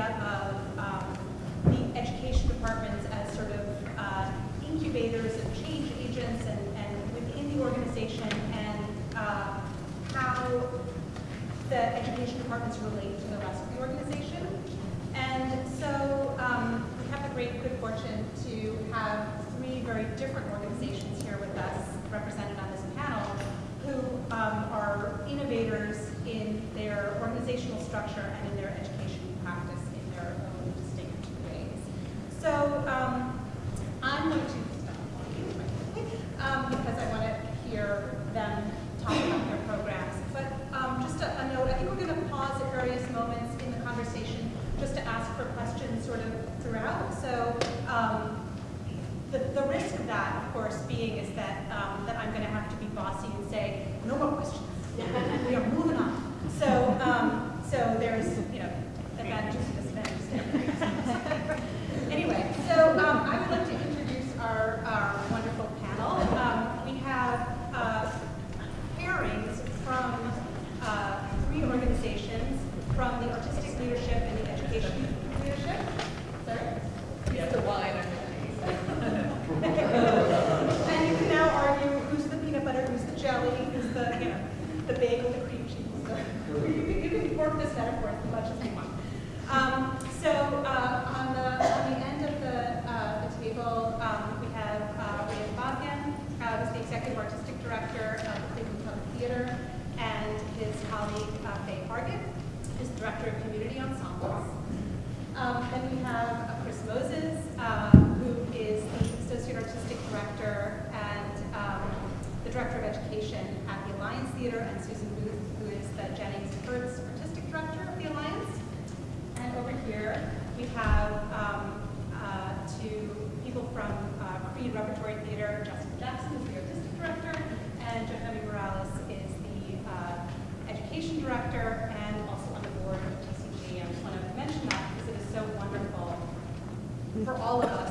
idea of um, the education departments as sort of uh, incubators of change agents and, and within the organization and uh, how the education departments relate to the rest of the organization. And so um, we have the great good fortune to have three very different organizations here with us represented on this panel who um, are innovators in their organizational structure and in their education all of us.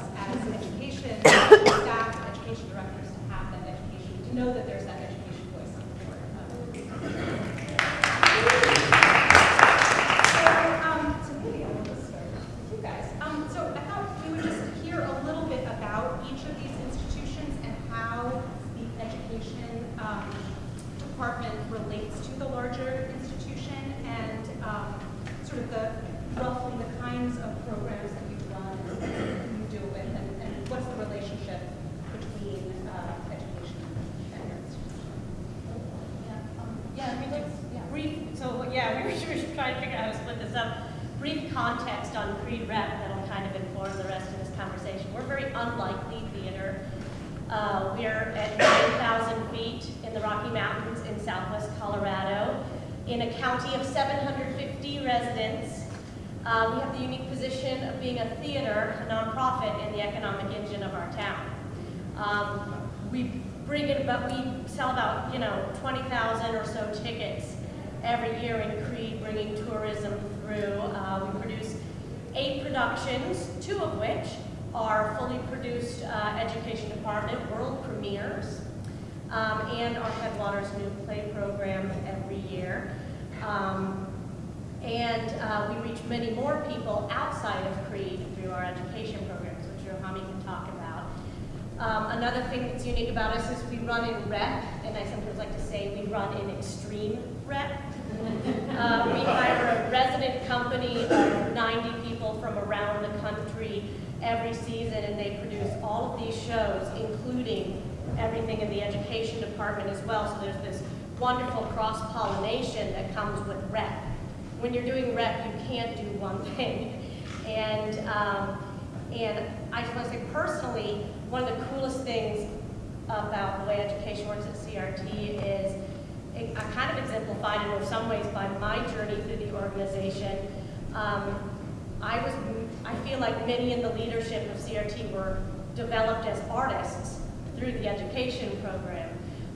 in the education department as well, so there's this wonderful cross-pollination that comes with rep. When you're doing rep, you can't do one thing. And, um, and I just want to say personally, one of the coolest things about the way education works at CRT is it, I kind of exemplified it in some ways by my journey through the organization. Um, I was, I feel like many in the leadership of CRT were developed as artists through the education program.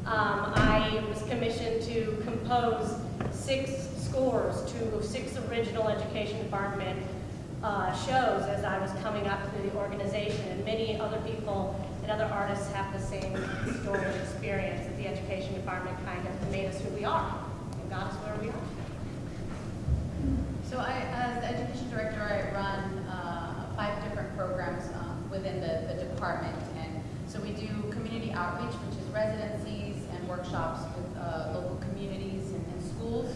Um, I was commissioned to compose six scores to six original education department uh, shows as I was coming up through the organization and many other people and other artists have the same story and experience that the education department kind of made us who we are and got us where we are. So I, as the education director, I run uh, five different programs um, within the, the department and so we do outreach, which is residencies and workshops with uh, local communities and, and schools.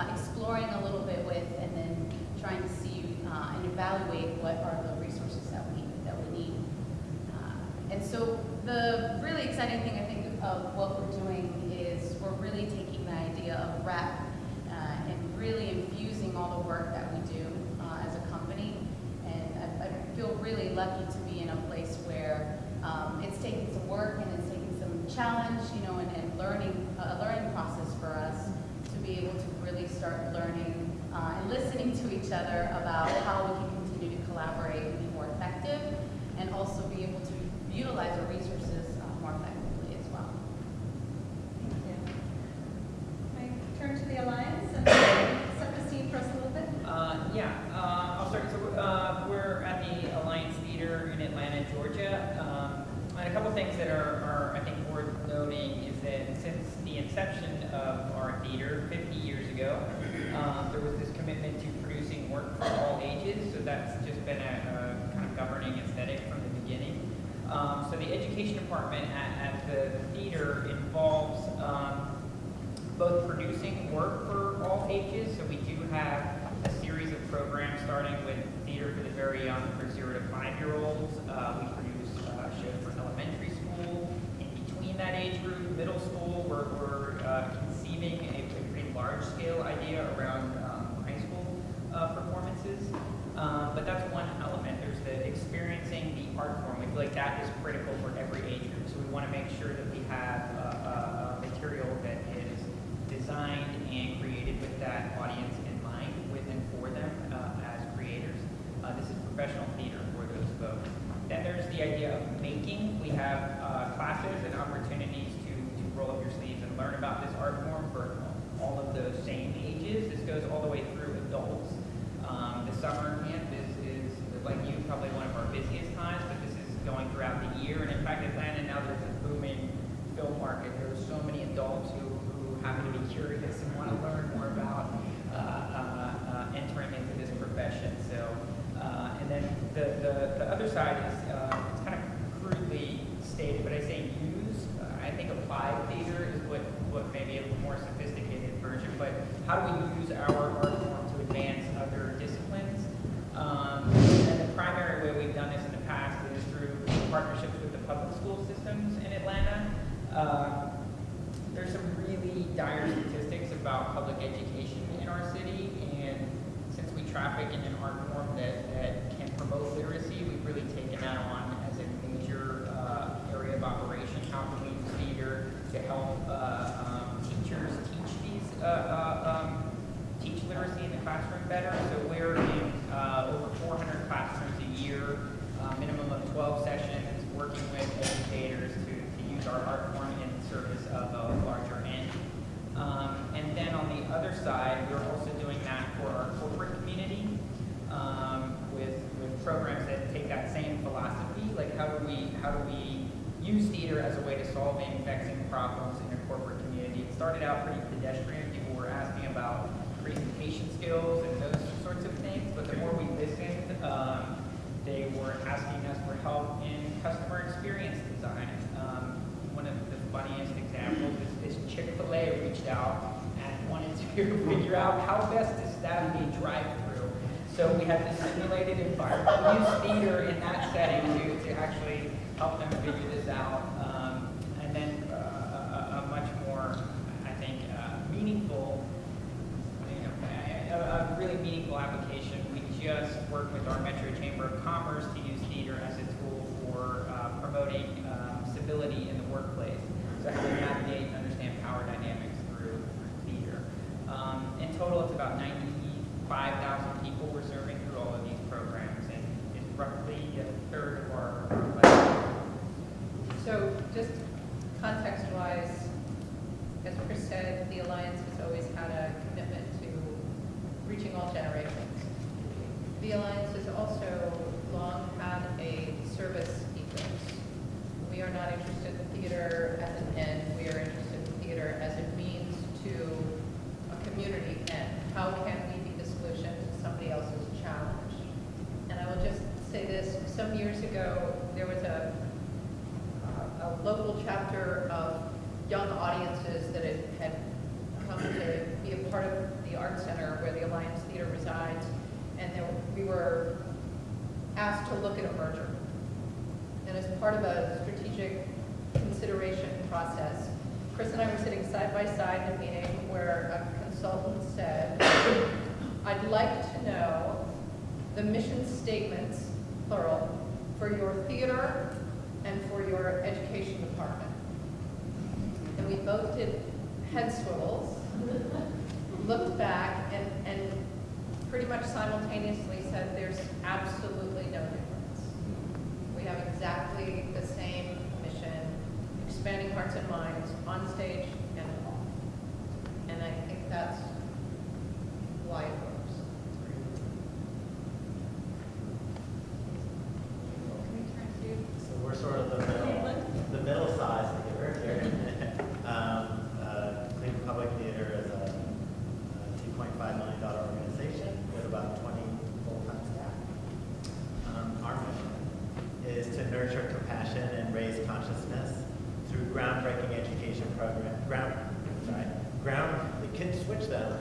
uh, exploring a little bit with, and then trying to see uh, and evaluate what are the resources that we, that we need. Uh, and so the really exciting thing I think of what we're doing is we're really taking the idea of REP uh, and really infusing all the work that we do uh, as a company. And I, I, feel really lucky to be in a place where um, it's taking some work and it's taking some challenge, you know, and, and learning, a learning process for us start learning uh, and listening to each other about how we can continue to collaborate and be more effective and also be able to utilize our resources uh, more effectively as well. Thank you. Can I turn to the Alliance and set the scene for us a little bit? Uh, yeah, uh, I'll start. So uh, we're at the Alliance Theater in Atlanta, Georgia. Um, and a couple things that are, are, I think, worth noting is that since the inception of our theater 50 years department at, at the theater involves um, both producing work for all ages, so we do have a series of programs starting with theater for the very young, for zero to five-year-olds. Uh, we produce uh, shows for elementary school, in between that age group, middle school, we're, we're uh, conceiving a, a pretty large-scale idea around want to learn more about uh, uh, uh, entering into this profession. So, and then the, the, the other side is said, the Alliance has always had a commitment to reaching all generations. The Alliance has also long had a service ethos. We are not interested in theater as an end, we are interested in theater as a means to a community end. How can we be the solution to somebody else's challenge? And I will just say this, some years ago, there was a uh, a local chapter of young audiences that had, had come to be a part of the art center where the Alliance Theater resides, and there, we were asked to look at a merger. And as part of a strategic consideration process, Chris and I were sitting side by side in a meeting where a consultant said, I'd like to know the mission statements, plural, for your theater and for your education department. And we both did head swivels, looked back, and, and pretty much simultaneously said, there's absolutely no difference. We have exactly the same mission, expanding hearts and minds on stage and off. And I think that's why it works. So we're sort of the middle, the middle size theater here. Um, uh, Cleveland Public Theater is a two point five million dollar organization with about twenty full-time staff. Um, Our mission is to nurture compassion and raise consciousness through groundbreaking education program, ground, sorry, ground, we can switch them,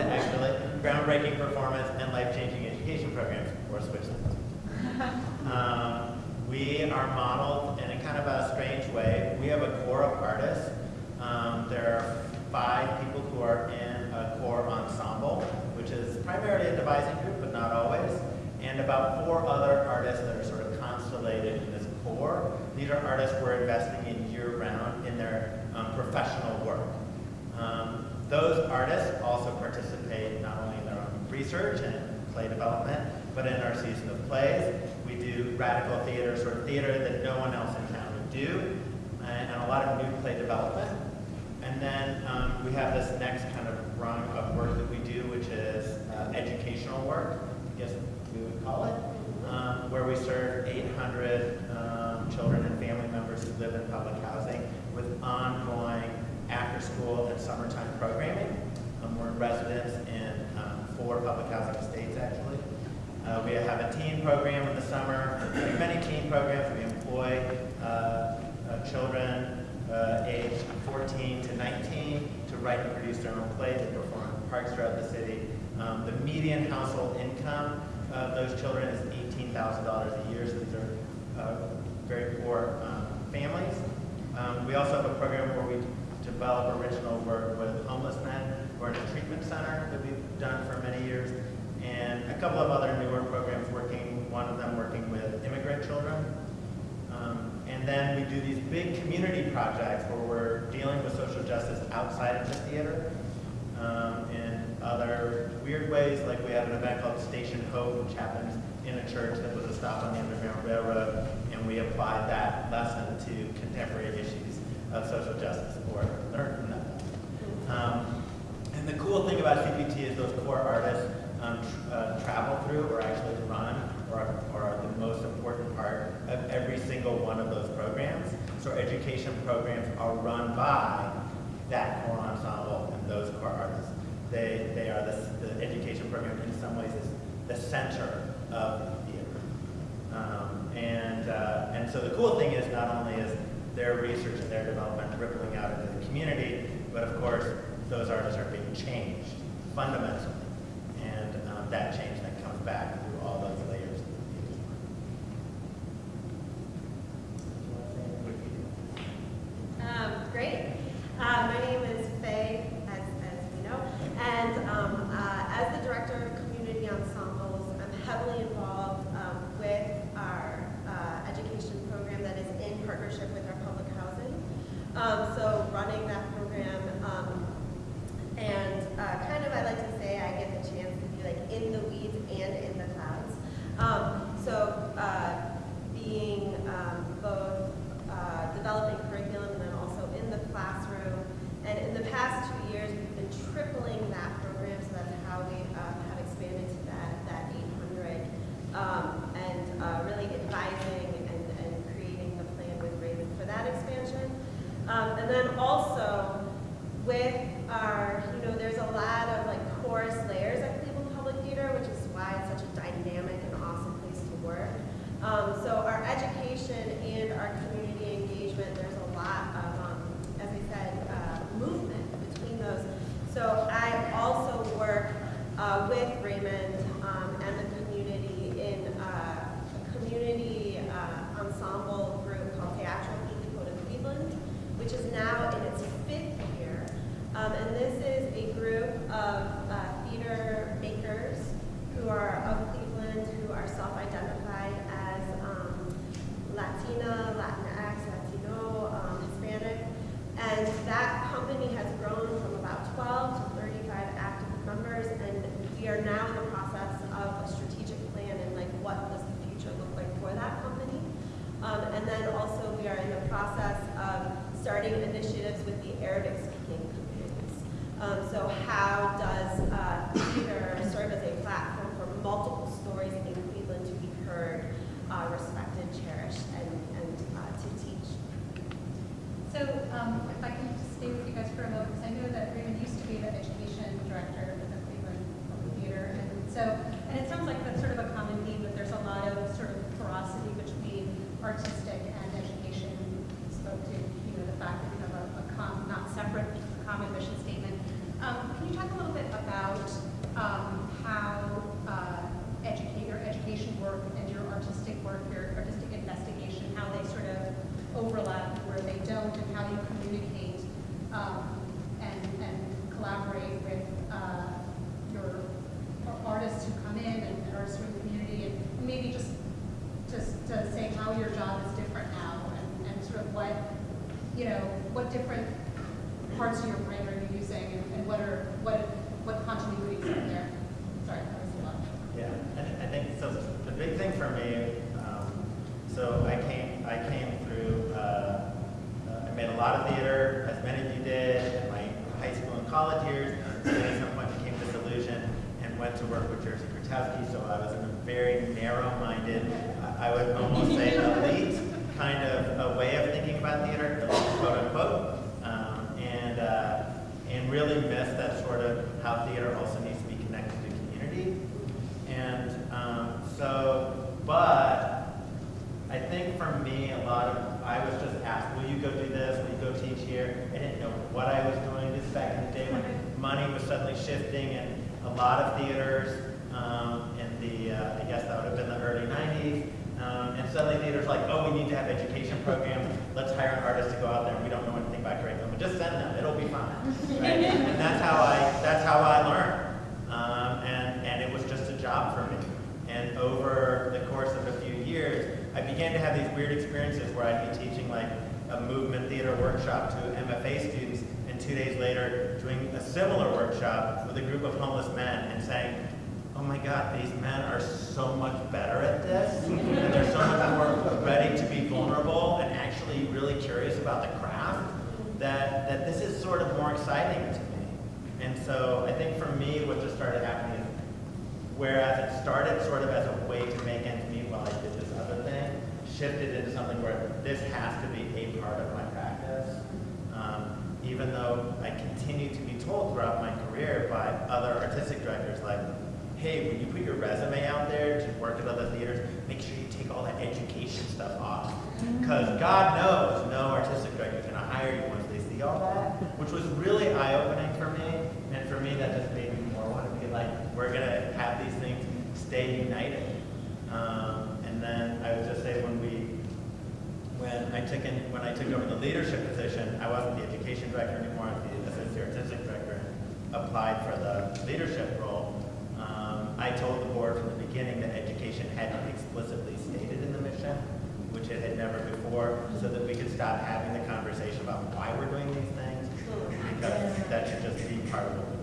actually, groundbreaking performance and life-changing education programs, or switch them. Um, we are modeled in a kind of a strange way. We have a core of artists. Um, there are five people who are in a core ensemble, which is primarily a devising group, but not always, and about four other artists that are sort of constellated in this core. These are artists we're investing in year-round in their um, professional work. Um, those artists also participate not only in their own research and play development, but in our season of plays. We do radical theater, sort of theater that no one else in town would do, and, and a lot of new play development. And then um, we have this next kind of rung of work that we do, which is uh, educational work, I guess we would call it, um, where we serve 800 um, children and family members who live in public housing with ongoing after-school and summertime programming. We're in residence in um, four public housing estates, actually. Uh, we have a teen program in the summer. We have many teen programs. We employ uh, uh, children uh, aged 14 to 19 to write and produce their own plays and perform in parks throughout the city. Um, the median household income of those children is $18,000 a year, so these are uh, very poor um, families. Um, we also have a program where we develop original work with homeless men a treatment center that we've done for many years, and a couple of other newer programs working, one of them working with immigrant children. Um, and then we do these big community projects where we're dealing with social justice outside of the theater um, in other weird ways, like we have an event called Station Hope, which happens in a church that was a stop on the Underground Railroad, and we applied that lesson to contemporary issues of social justice, or from that. Um, and the cool thing about CPT is those core artists um, tr uh, travel through or actually run or, are the most important part of every single one of those programs. So education programs are run by that core ensemble and those core artists. They, they are the, the education program in some ways is the center of the theater. Um, and, uh, and so the cool thing is not only is their research and their development rippling out into the community, but of course those artists are being changed fundamentally. And um, that change then comes back workshop to MFA students, and two days later doing a similar workshop with a group of homeless men and saying, oh my God, these men are so much better at this, and they're so much more ready to be vulnerable and actually really curious about the craft, that, that this is sort of more exciting to me. And so I think for me, what just started happening whereas it started sort of as a way to make an shifted into something where this has to be a part of my practice. Um, even though I continue to be told throughout my career by other artistic directors, like, hey, when you put your resume out there to work at other theaters, make sure you take all that education stuff off. Because God knows no artistic director is going to hire you once they see all that, which was really eye-opening for me. And for me, that just made me more want to be like, we're going to have these things stay united. Um, and then I would just say when we when I took in, when I took over the leadership position, I wasn't the education director anymore, I was the assistant artistic director, and applied for the leadership role. Um, I told the board from the beginning that education hadn't explicitly stated in the mission, which it had never before, so that we could stop having the conversation about why we're doing these things, because that should just be part of what we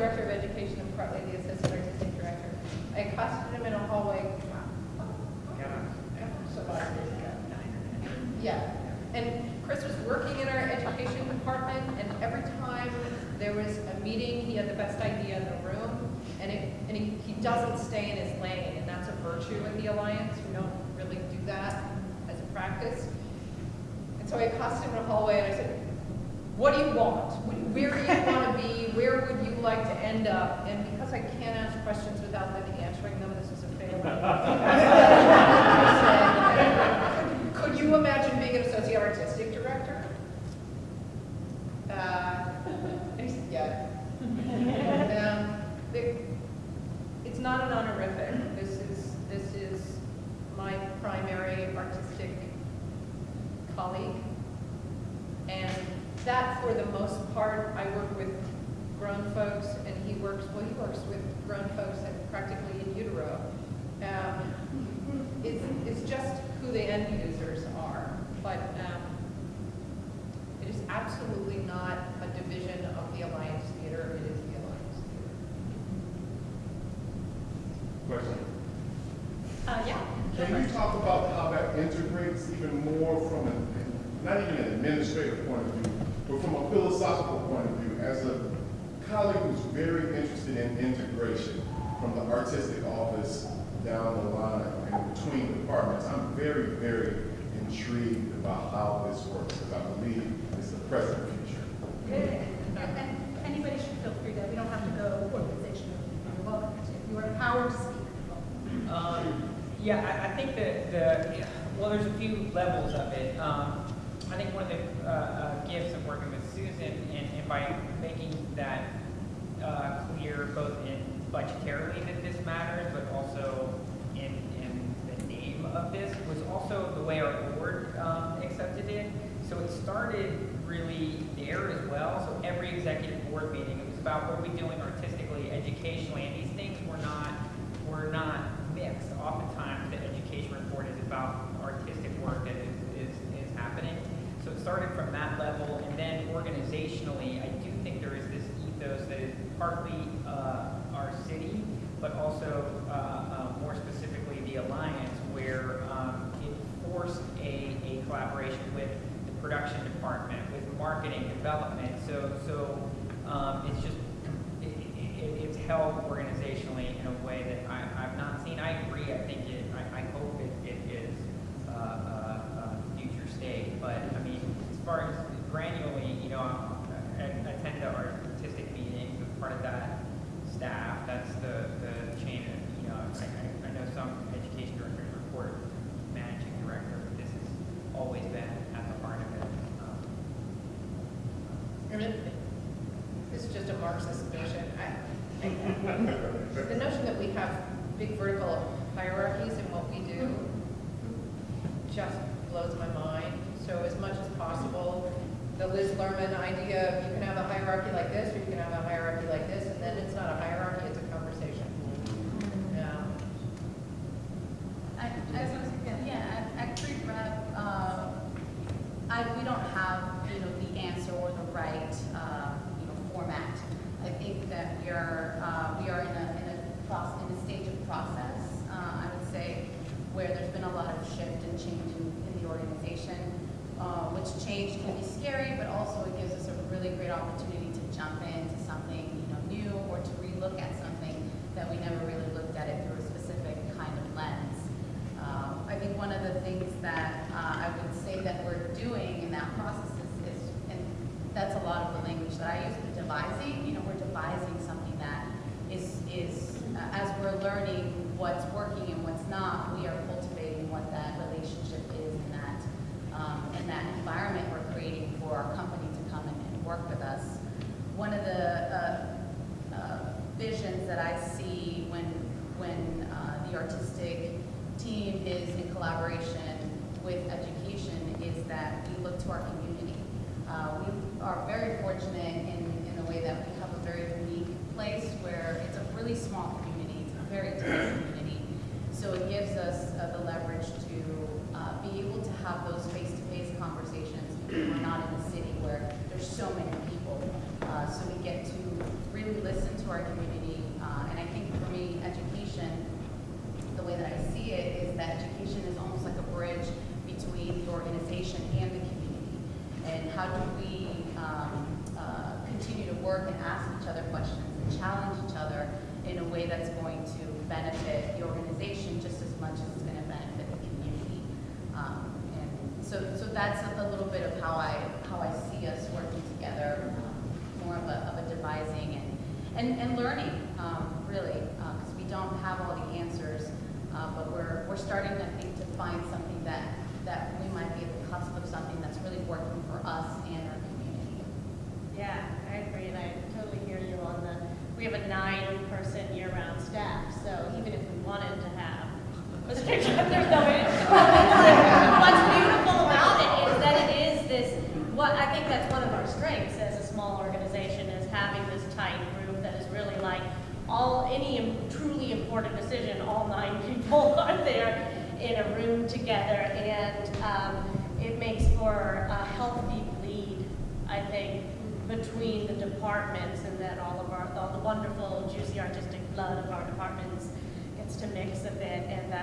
director of education and partly the assistant artistic director. I accosted him in a hallway. Yeah. And Chris was working in our education department, and every time there was a meeting, he had the best idea in the room, and, it, and he, he doesn't stay in his lane, and that's a virtue in the Alliance. We don't really do that as a practice. And so I accosted him in a hallway, and I said, what do you want? Where do you want to be? Where would you like to end up, and because I can't ask questions without them answering them, this is a failure. the Alliance Theater, it is the Alliance Theater. Question? Uh, yeah. Can you talk about how that integrates even more from an, not even an administrative point of view, but from a philosophical point of view, as a colleague who's very interested in integration from the artistic office down the line and between departments, I'm very, very intrigued executive board meeting. It was about what are we doing artistically, educationally, and these things were not were not mixed. Oftentimes, the education report is about artistic work that is, is, is happening. So it started from that level, and then organizationally, I do think there is this ethos that is partly I see when, when uh, the artistic team is in collaboration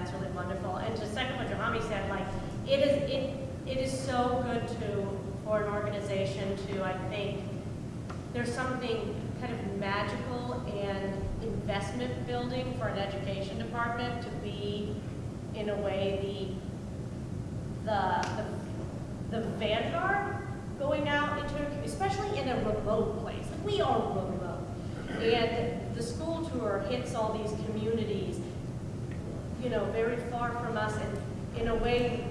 that's really wonderful. And to second what Johami said, like, it is, it, it is so good to, for an organization to, I think, there's something kind of magical and investment building for an education department to be, in a way, the, the, the, the vanguard going out into, especially in a remote place. Like, we are remote. And the school tour hits all these communities, you know, very far from us. And in a way,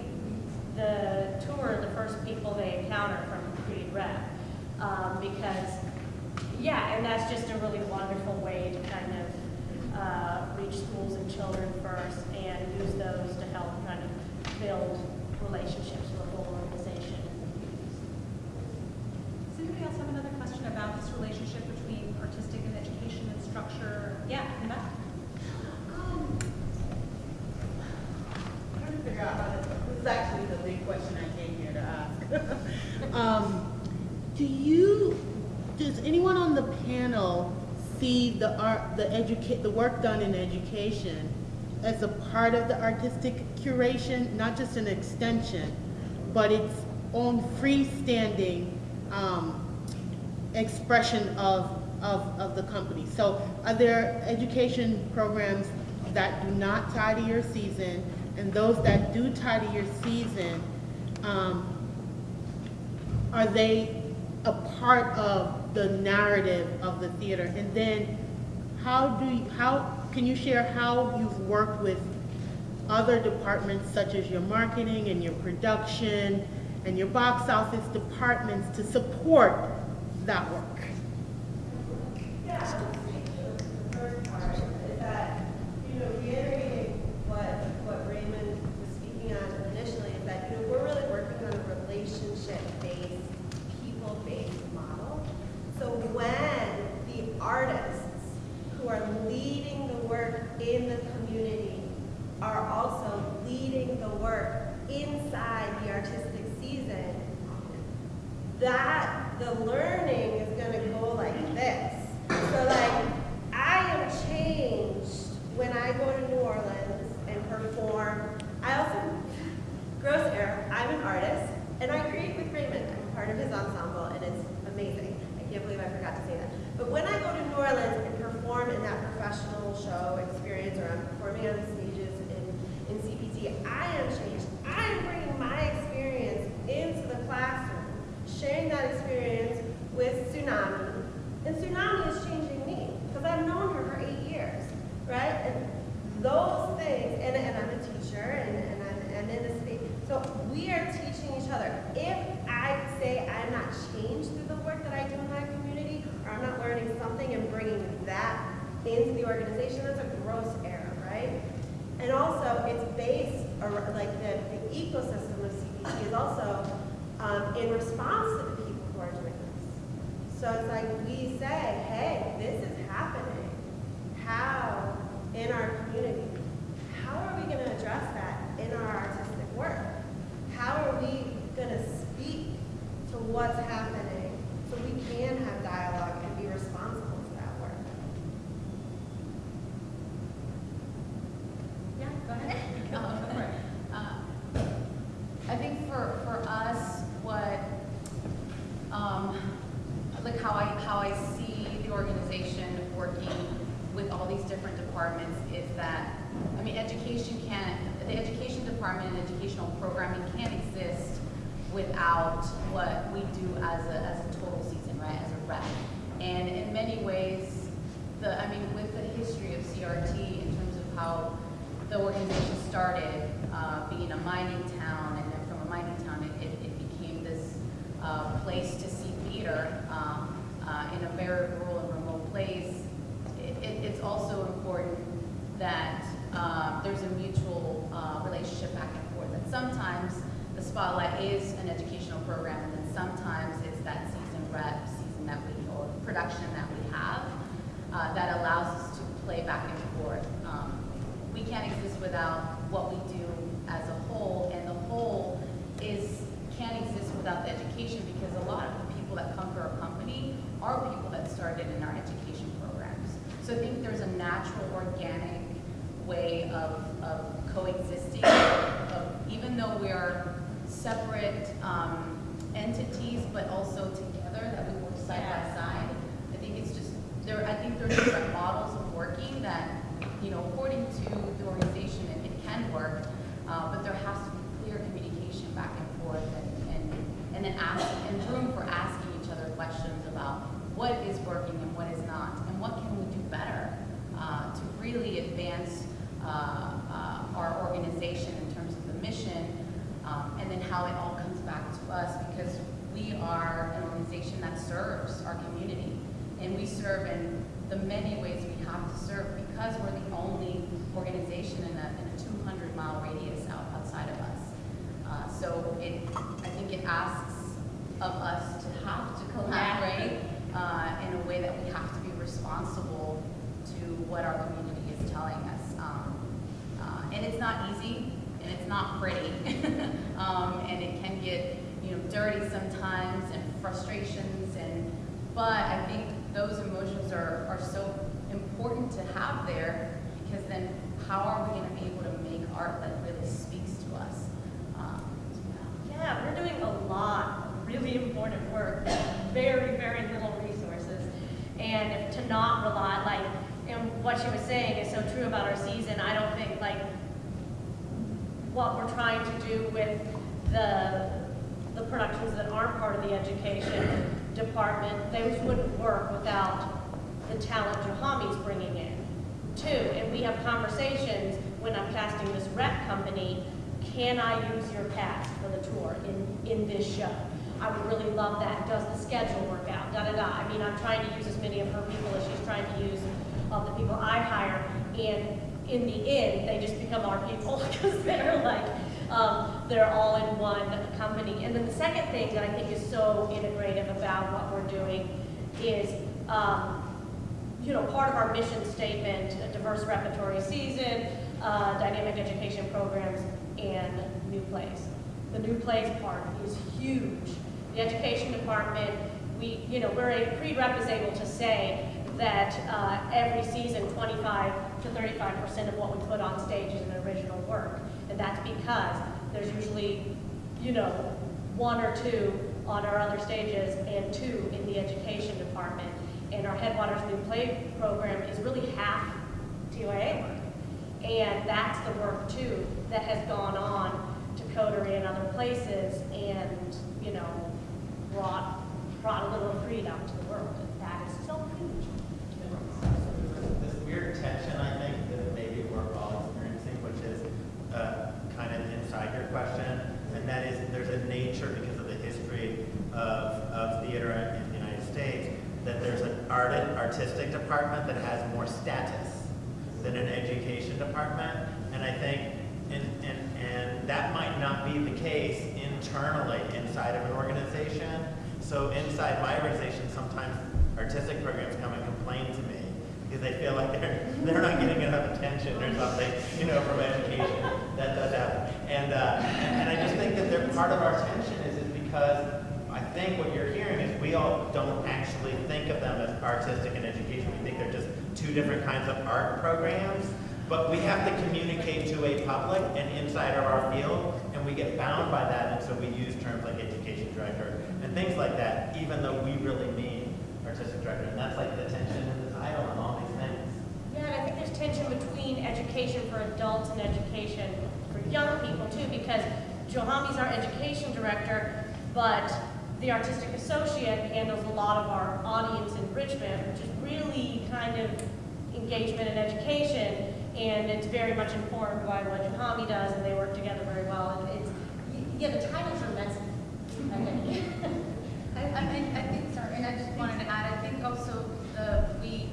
the tour, the first people they encounter from Creede Rep. Um, because, yeah, and that's just a really wonderful way to kind of uh, reach schools and children first and use those to help kind of build relationships with the whole organization. Does anybody else have another question about this relationship between artistic and education and structure? Yeah, in the back. Um, trying to figure out how to, this is actually the big question I came here to ask. Um, do you, does anyone on the panel see the art, the educate, the work done in education as a part of the artistic curation, not just an extension, but its own freestanding, um, expression of, of, of the company. So are there education programs that do not tie to your season, and those that do tie to your season, um, are they a part of the narrative of the theater? And then how do you, how, can you share how you've worked with other departments such as your marketing and your production and your box office departments to support that work? Yeah, I'll speak to the first part, is that, you know, reiterating what, what Raymond was speaking on initially, is that, you know, we're really working on a relationship-based, people-based model. So when the artists who are leading the work in the community are also leading the work inside the artistic season, that the learning is gonna go like this. So like, I am changed when I go to New Orleans and perform. I also, gross error, I'm an artist, and I create with Raymond. I'm part of his ensemble, and it's amazing. I can't believe I forgot to say that. But when I go to New Orleans and perform in that professional show experience, or I'm performing on the stages natural, organic way of, of coexisting, of, even though we are separate um, entities, but also together, that we work side by side. I think it's just, there, I think there's different models of working that, you know, according to the organization, it, it can work, uh, but there has to be clear communication back and forth and, and, and then ask, and room for asking each other questions about what is working and what is not, and what can we do better uh, to really advance uh, uh, our organization in terms of the mission, um, and then how it all comes back to us, because we are an organization that serves our community, and we serve in the many ways we have to serve, because we're the only organization in a, in a 200 mile radius out, outside of us. Uh, so it, I think it asks of us to have to collaborate uh, in a way that we have to be responsible to what our community is telling us. Um, uh, and it's not easy, and it's not pretty, um, and it can get you know dirty sometimes, and frustrations, and but I think those emotions are are so important to have there because then how are we going to be able to make art that really speaks to us? Um, Yeah, we're doing a lot of really important work, with very, very little resources. And if to not rely, like, and what she was saying is so true about our season, I don't think, like, what we're trying to do with the, the productions that aren't part of the education department, those wouldn't work without the talent Johami's bringing in, too. And we have conversations when I'm casting this rep company, can I use your cast for the tour in, in this show? I would really love that. Does the schedule work out? Da da da. I mean, I'm trying to use as many of her people as she's trying to use of the people I hire. And in the end, they just become our people because they're like, um, they're all in one company. And then the second thing that I think is so integrative about what we're doing is, um, you know, part of our mission statement, a diverse repertory season, uh, dynamic education programs, and new plays. The new plays part is huge. The education department, we, you know, we're a, Creede Rep is able to say that uh, every season, 25 to 35% of what we put on stage is an original work. And that's because there's usually, you know, one or two on our other stages and two in the education department. And our Headwaters New Play program is really half TYA work. And that's the work too that has gone on to Coterie and other places and, you know, brought, brought a little freedom to the world. And that is so huge. This weird tension, I think, that maybe we're all experiencing, which is uh, kind of inside your question, and that is there's a nature because of the history of, of theater in the United States that there's an art artistic department that has more status than an education department, and I think and, and, and that might not be the case internally inside of an organization. So inside my organization, sometimes artistic programs come and complain to me because they feel like they're they're not getting enough attention or something, you know, from education. That does happen. And, uh, and, and I just think that they're part of our tension is, is because I think what you're hearing is we all don't actually think of them as artistic and education. We think they're just two different kinds of art programs. But we have to communicate to a public and inside of our field, and we get bound by that, and so we use terms like education director and things like that, even though we really mean artistic director. And that's like the tension I think there's tension between education for adults and education for young people too, because Johami's our education director, but the artistic associate handles a lot of our audience enrichment, which is really kind of engagement and education, and it's very much informed by what Johami does, and they work together very well. And it's yeah, the titles are messy. I, I, I think, sorry, and I just wanted to add, I think also the, we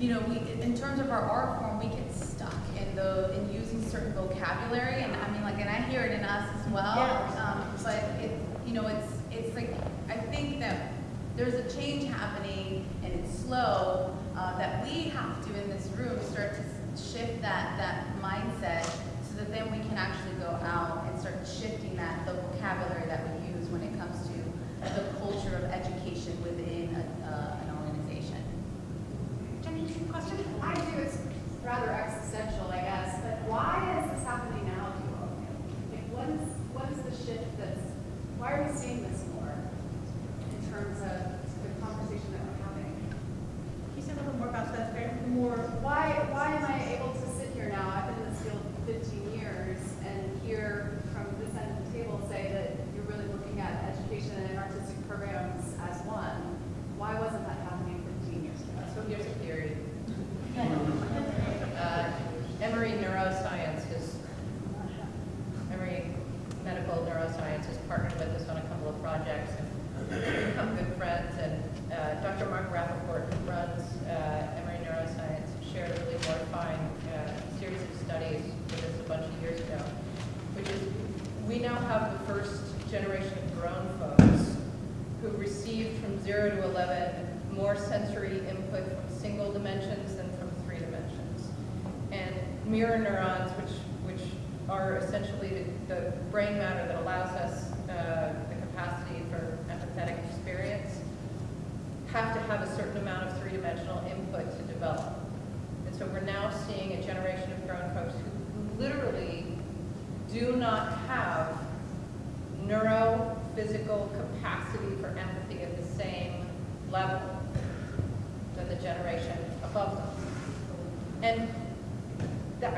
you know, we, in terms of our art form, we get stuck in the in using certain vocabulary, and I mean, like, and I hear it in us as well. Yes. Um, but it, you know, it's it's like I think that there's a change happening, and it's slow. Uh, that we have to in this room start to shift that that mindset, so that then we can actually go out and start shifting that the vocabulary that we use when it comes to the culture of education question I do It's rather existential, I guess.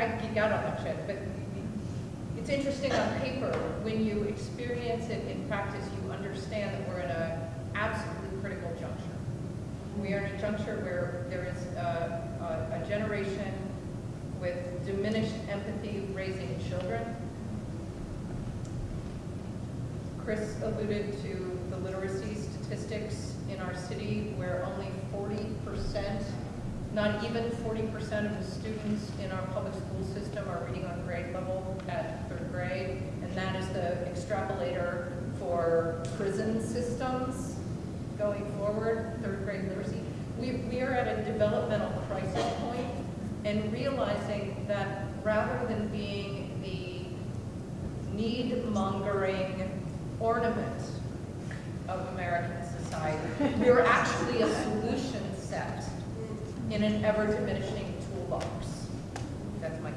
I geek out on that shit, but it's interesting on paper. When you experience it in practice, you understand that we're at an absolutely critical juncture. We are in a juncture where there is a, a, a generation with diminished empathy raising children. Chris alluded to the literacy statistics in our city where only 40% not even 40% of the students in our public school system are reading on grade level at third grade, and that is the extrapolator for prison systems going forward, third grade literacy. We, we are at a developmental crisis point and realizing that rather than being the need-mongering ornament of American society, we are actually a solution set in an ever-diminishing toolbox. That's my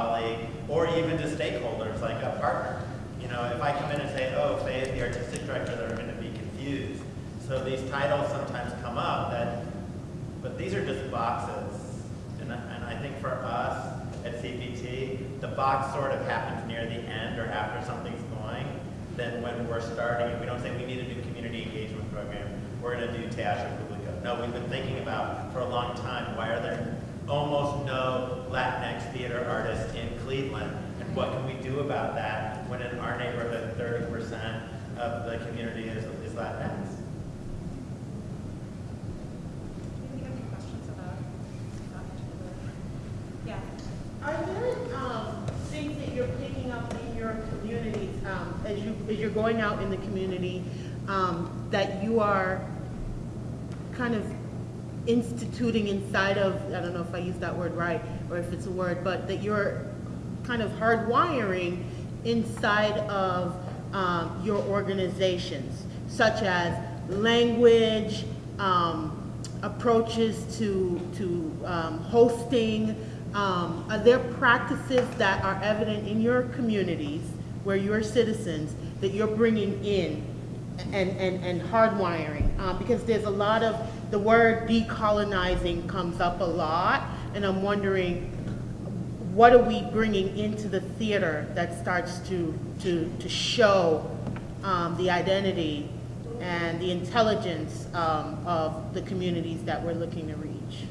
colleague or even to stakeholders like a partner. You know, if I come in and say, oh, Faye is the artistic director, they're going to be confused. So these titles sometimes come up that, but these are just boxes. And, and I think for us at CPT, the box sort of happens near the end or after something's going than when we're starting. We don't say we need a new community engagement program. We're going to do TASH or Publico. No, we've been thinking about for a long time, why are there almost no Latinx theater artists in Cleveland, and what can we do about that when in our neighborhood 30% of the community is, is Latinx? I really think that you're picking up in your community, um, as, you, as you're going out in the community, um, that you are kind of instituting inside of, I don't know if I use that word right or if it's a word, but that you're kind of hardwiring inside of um, your organizations, such as language, um, approaches to, to um, hosting, um, are there practices that are evident in your communities where you're citizens that you're bringing in and, and, and hardwiring? Uh, because there's a lot of the word decolonizing comes up a lot, and I'm wondering what are we bringing into the theater that starts to, to, to show um, the identity and the intelligence um, of the communities that we're looking to reach?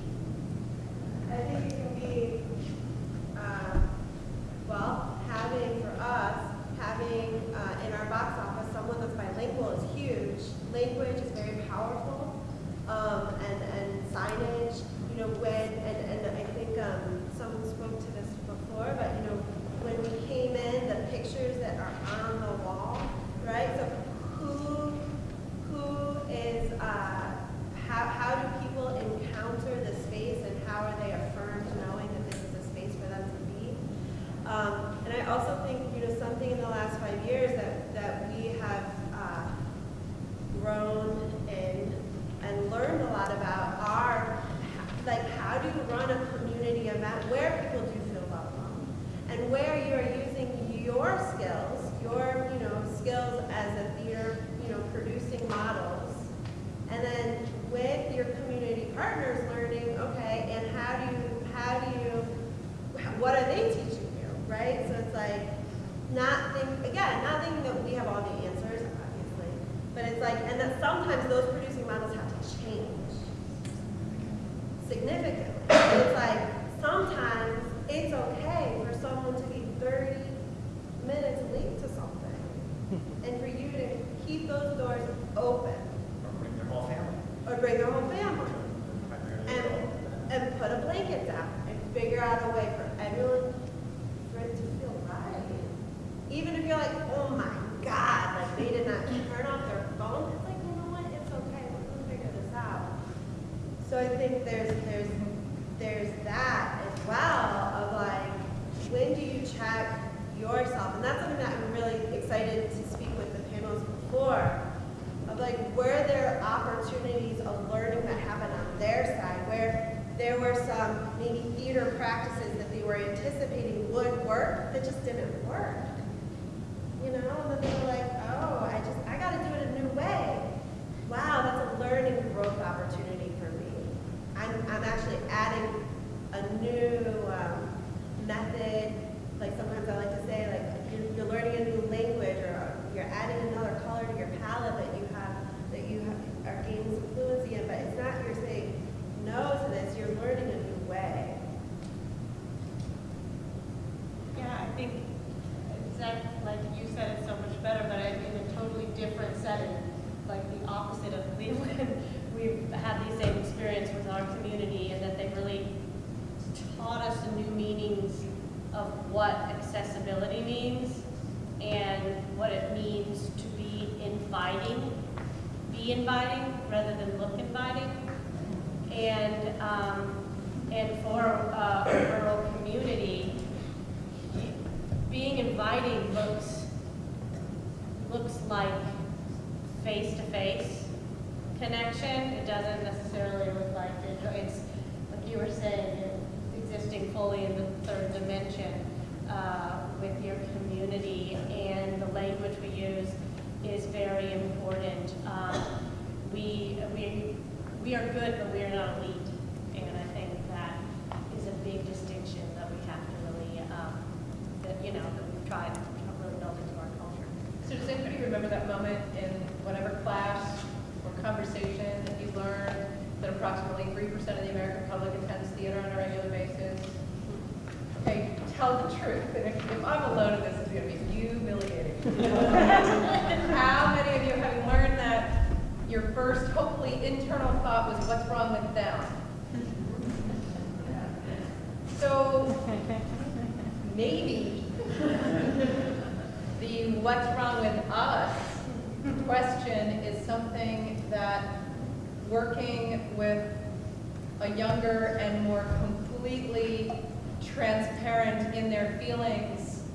feelings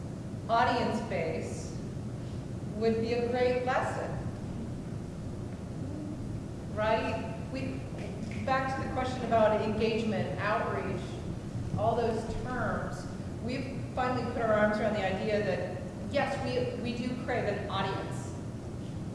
audience base would be a great lesson, right? We, back to the question about engagement, outreach, all those terms, we've finally put our arms around the idea that, yes, we, we do crave an audience,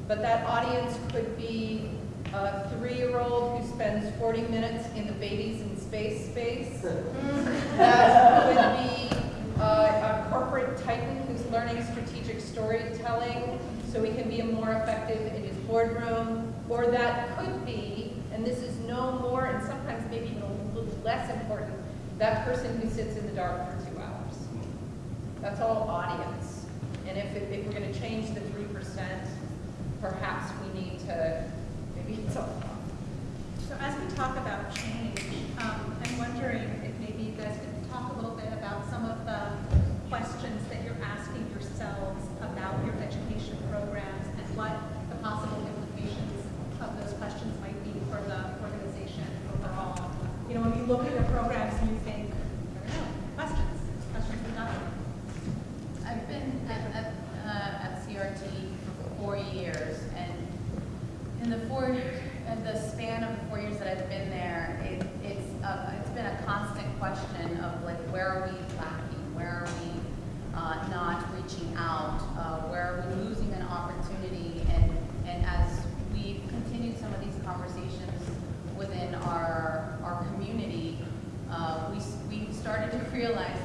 but that audience could be a three-year-old who spends 40 minutes in the babies in space space. that would be uh, a corporate titan who's learning strategic storytelling so he can be more effective in his boardroom, or that could be, and this is no more and sometimes maybe even a little less important, that person who sits in the dark for two hours. That's all audience. And if, it, if we're gonna change the 3%, perhaps we need to, maybe it's all. So as we talk about change, um, I'm wondering bit about some of the questions that you're asking yourselves about your education programs and what the possible implications of those questions might be for the organization overall. You know, when you look at the programs and you think, I don't know, questions, questions about. I've been at, at, uh, at CRT for four years, and in the four, in the span of the four years that I've been there, it, it's uh, it's been question of like, where are we lacking? Where are we uh, not reaching out? Uh, where are we losing an opportunity? And, and as we continue continued some of these conversations within our, our community, uh, we, we started to realize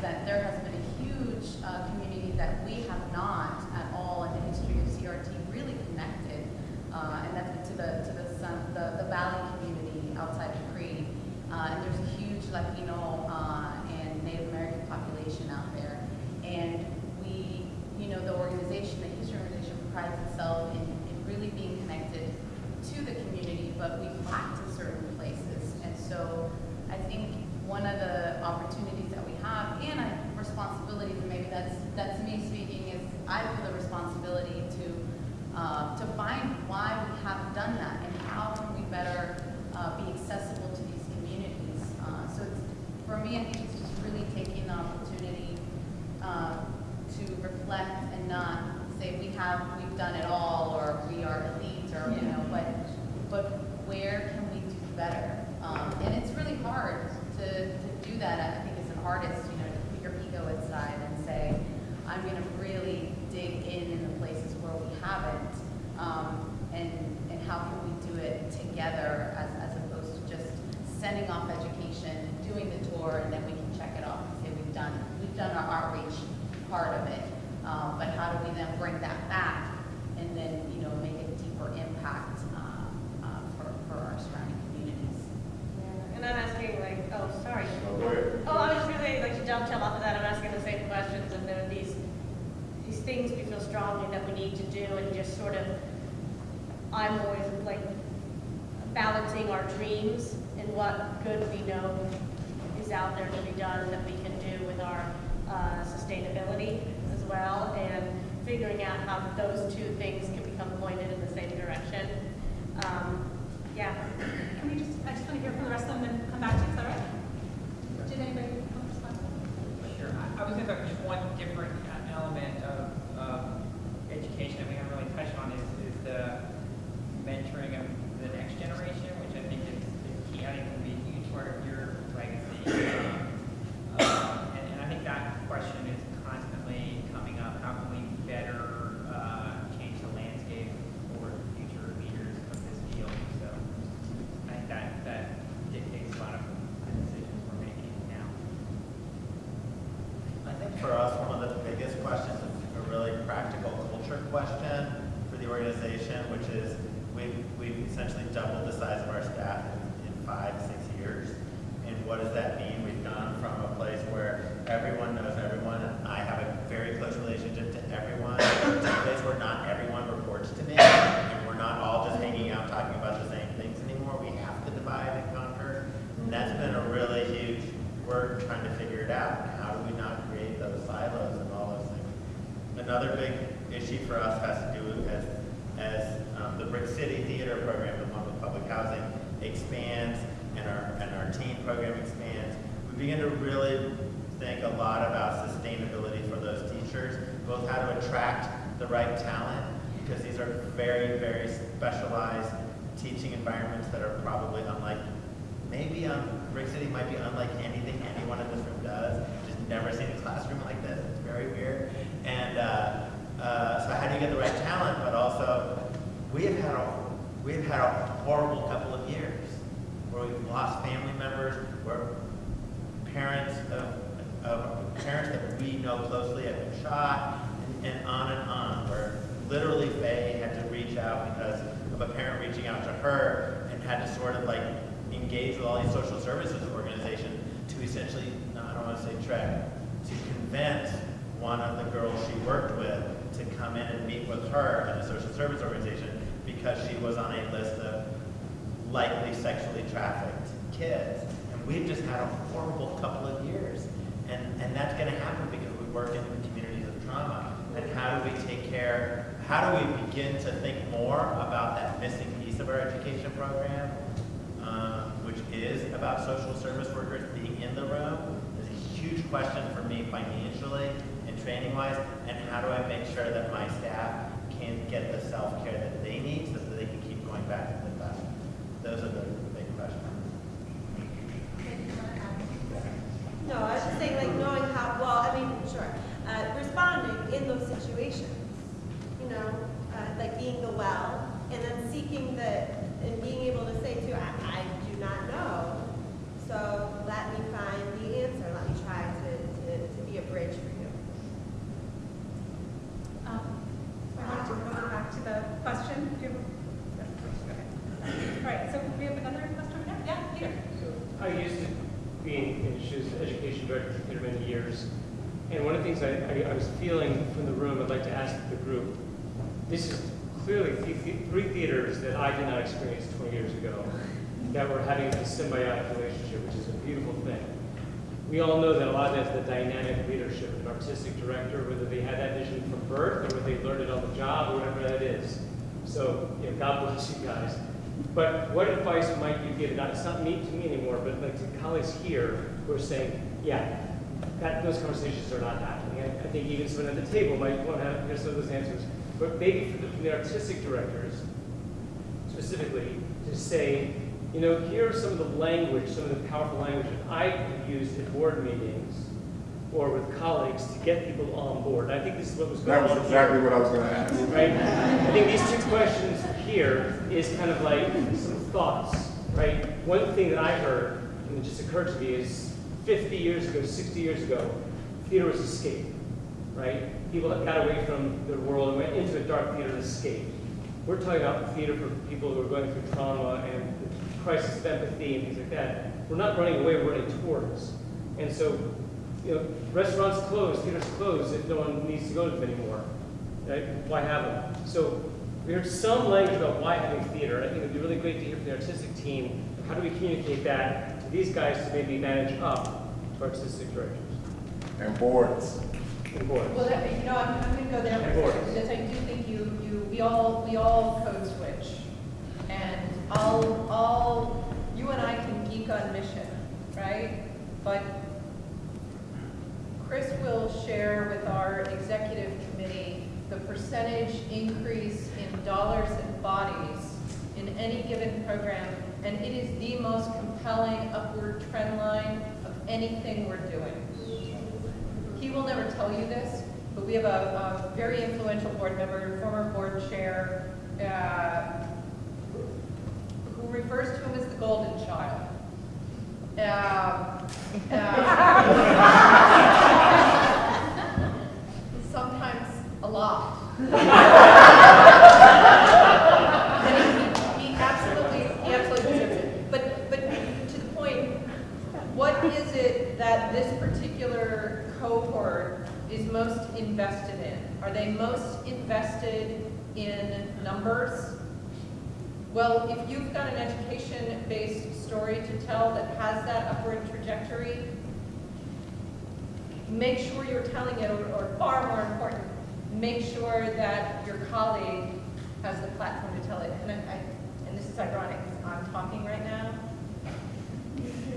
think there's just one different uh, element of through all these social services organizations to essentially, I don't want to say trick—to convince one of the girls she worked with to come in and meet with her at a social service organization because she was on a list of likely sexually trafficked kids. And we've just had a horrible couple of years. And, and that's going to happen because we work in the communities of trauma. And how do we take care, how do we begin to think more about that missing piece of our education program? Um, which is about social service workers being in the room, is a huge question for me financially and training wise, and how do I make sure that my staff can get the self-care that they need so that they can keep going back to the class? Those are the the big questions. No, I was just saying, like, knowing how, well, I mean, sure, uh, responding in those situations, you know, uh, like being the well, and then seeking the, and being able to say too, I, I do not know, so let me find the answer, let me try to, to, to be a bridge for you. Um, I want to go back to the question. Do you- okay. All right, so we have another question? Yeah, yeah, Peter. So I used to be in, she was education director for many years. And one of the things I, I, I was feeling from the room, I'd like to ask the group, this is clearly th- th- three theaters that I did not experience 20 years ago that were having a symbiotic relationship, which is a beautiful thing. We all know that a lot of that's the dynamic leadership an artistic director, whether they had that vision from birth or whether they learned it on the job or whatever that is. So, you know, God bless you guys. But what advice might you give? Not, it's not me to me anymore, but like to colleagues here who are saying, yeah, that, those conversations are not happening. I, I think even someone at the table might want to have hear some of those answers. But maybe for the, for the artistic directors, specifically, to say, you know, here are some of the language, some of the powerful language that I have used at board meetings or with colleagues to get people on board. And I think this is what was going That on was here exactly what I was gonna ask. right? I think these two questions here is kind of like some thoughts, right? One thing that I heard, and it just occurred to me, is 50 years ago, 60 years ago, theater was escape, right? People that got away from their world and went into a dark theater to escape. We're talking about theater for people who are going through trauma and crisis of empathy and things like that. We're not running away, we're running towards. And so, you know, restaurants close, theaters close if no one needs to go to them anymore. Right? Why have them? So we heard some language about why having theater. I think it'd be really great to hear from the artistic team. How do we communicate that to these guys to maybe manage up to artistic directors And boards. And boards? Well, that, you know, I'm, I'm gonna go there for a second, because I do think you, you, we all, we all code switch. And all, all, you and I can geek on mission, right? But Chris will share with our executive committee the percentage increase in dollars and bodies in any given program, and it is the most compelling upward trend line of anything we're doing. He will never tell you this, but we have a, a very influential board member, former board chair, uh, who refers to him as the golden child. Uh, uh, sometimes a lot. And he, he absolutely, he absolutely deserves it. But, but to the point, what is it that this particular cohort is most invested in? Are they most invested in numbers? Well, if you've got an education-based story to tell that has that upward trajectory, make sure you're telling it, or, or far more important, make sure that your colleague has the platform to tell it. And I, I, and this is ironic, because I'm talking right now.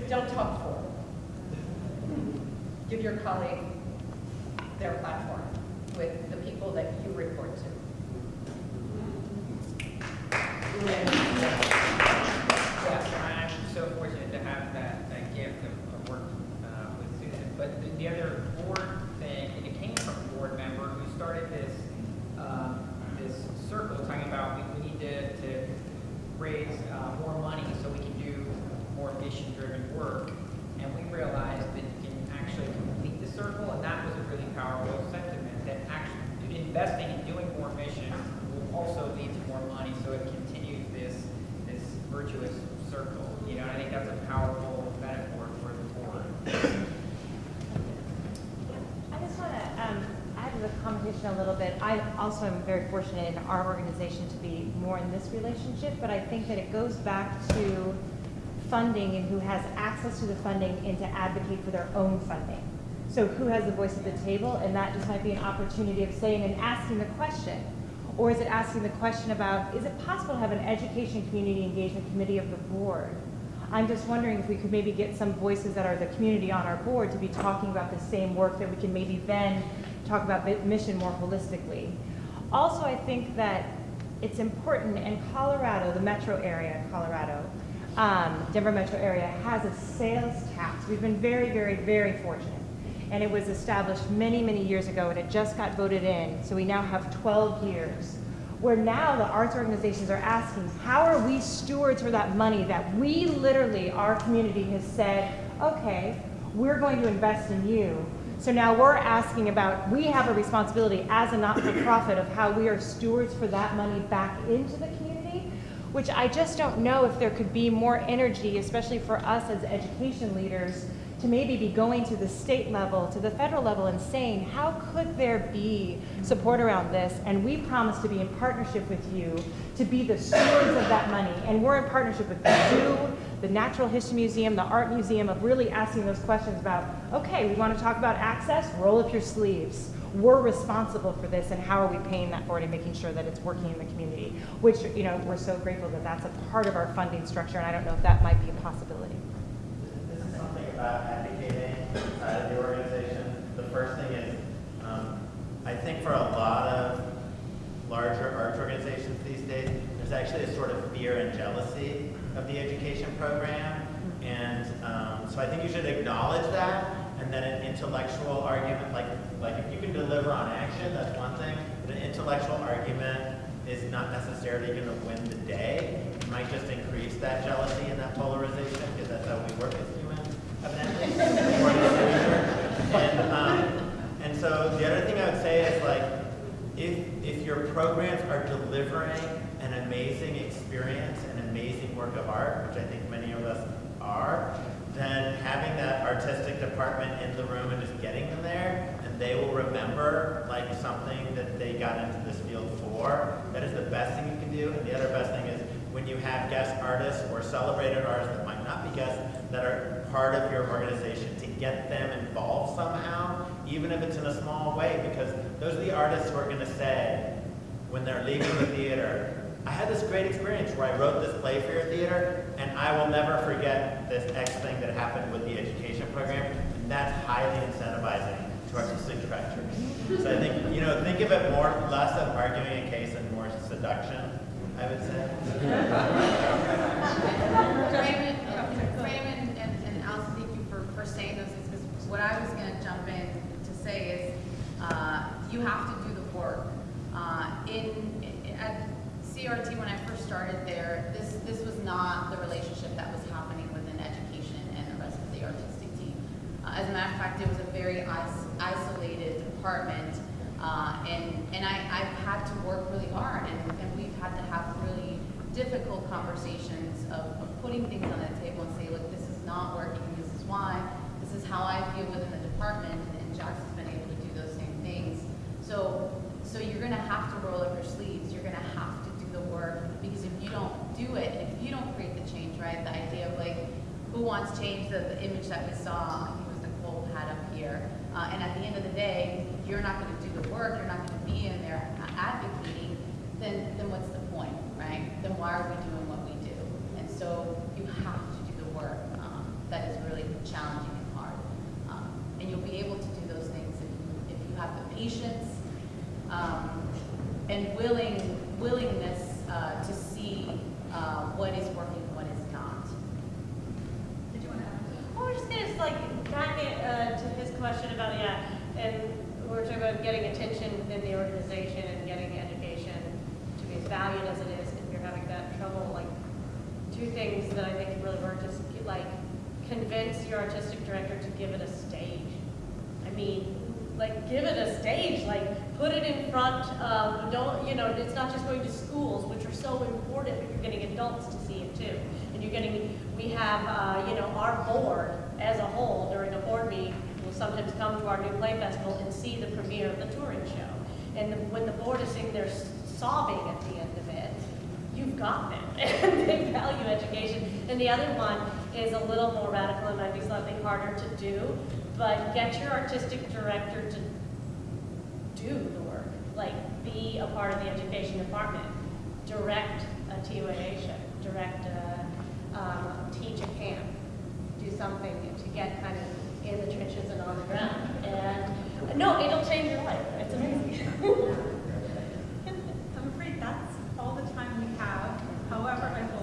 Don't talk for. Give your colleague their platform with the people that you report to. Yeah, I'm so fortunate to have that, that gift of, of working uh, with Susan. But the, the other board thing, and it came from a board member who started this, um, this circle talking about we, we need to, to raise uh, more money so we can do more mission-driven work. And we realized that you can actually complete the circle, and that was a really powerful actually investing in doing more mission will also lead to more money, so it continues this, this virtuous circle. You know, and I think that's a powerful metaphor for the board. I just want to, um, I had a conversation conversation a little bit. I also am very fortunate in our organization to be more in this relationship, but I think that it goes back to funding and who has access to the funding and to advocate for their own funding. So who has the voice at the table, and that just might be an opportunity of saying and asking the question. Or is it asking the question about, is it possible to have an education community engagement committee of the board? I'm just wondering if we could maybe get some voices that are the community on our board to be talking about the same work that we can maybe then talk about mission more holistically. Also, I think that it's important in Colorado, the metro area Colorado, um, Denver metro area has a sales tax. We've been very, very, very fortunate. And it was established many, many years ago and it just got voted in. So we now have 12 years where now the arts organizations are asking, how are we stewards for that money that we literally, our community has said, okay, we're going to invest in you. So now we're asking about, we have a responsibility as a not-for-profit of how we are stewards for that money back into the community, which I just don't know if there could be more energy, especially for us as education leaders, to maybe be going to the state level, to the federal level and saying, how could there be support around this? And we promise to be in partnership with you to be the stewards of that money. And we're in partnership with the zoo, the Natural History Museum, the Art Museum of really asking those questions about, okay, we want to talk about access, roll up your sleeves. We're responsible for this and how are we paying that forward and making sure that it's working in the community, which, you know, we're so grateful that that's a part of our funding structure and I don't know if that might be a possibility. About advocating inside of the organization. The first thing is, um, I think for a lot of larger arts organizations these days, there's actually a sort of fear and jealousy of the education program. And um, so I think you should acknowledge that, and then an intellectual argument, like, like if you can deliver on action, that's one thing, but an intellectual argument is not necessarily going to win the day. It might just increase that jealousy and that polarization, because that's how we work evidently. and, um, and so the other thing I would say is like, if, if your programs are delivering an amazing experience, an amazing work of art, which I think many of us are, then having that artistic department in the room and just getting them there, and they will remember like something that they got into this field for, that is the best thing you can do. And the other best thing is when you have guest artists or celebrated artists that might not be guests, that are part of your organization, to get them involved somehow, even if it's in a small way, because those are the artists who are going to say, when they're leaving the theater, I had this great experience where I wrote this play for your theater, and I will never forget this X thing that happened with the education program, and that's highly incentivizing to artistic directors. So I think, you know, think of it more, less of arguing a case and more seduction, I would say. Raymond, Raymond and, and Allison, thank you for, for saying those things, because what I was gonna jump in to say is, uh, you have to do the work. Uh, in, at CRT, when I first started there, this, this was not the relationship that was happening within education and the rest of the artistic team. Uh, as a matter of fact, it was a very is- isolated department, uh, and, and I, I've had to work really hard, and, and we've had to have really difficult conversations of, of putting things on the table and say, look, this is not working, this is why, how I feel within the department, and Jackson's been able to do those same things. So, so you're gonna have to roll up your sleeves, you're gonna have to do the work, because if you don't do it, if you don't create the change, right, the idea of like, who wants change, the, the image that we saw, I think it was Nicole up here, uh, and at the end of the day, if you're not gonna do the work, you're not gonna be in there advocating, then, then what's the point, right? Then why are we doing what we do? And so you have to do the work, um, that is really challenging and hard. Um, and you'll be able to do those things if you, if you have the patience, um, and willing, willingness, uh, to see, uh, what is working, what is not. Did you want to add? Well, we're just gonna like back it uh, to his question about yeah, and we're talking about getting attention within the organization and getting education to be as valued as it is. If you're having that trouble, like two things that I think can really work is like convince your artistic director to give it a stage. I mean, like give it a stage, like put it in front of, don't, you know, it's not just going to schools, which are so important, but you're getting it too. And you're getting, we have, uh, you know, our board as a whole during a board meeting will sometimes come to our new play festival and see the premiere of the touring show. And the- when the board is sitting there sobbing at the end of it, you've got them, and they value education. And the other one is a little more radical and might be slightly harder to do, but get your artistic director to do the work, like be a part of the education department, direct a TYA show, direct a, um, teach a camp, do something to get kind of in the trenches and on the ground. And, no, it'll change your life, it's amazing. I'm afraid that's all the time we have. However, I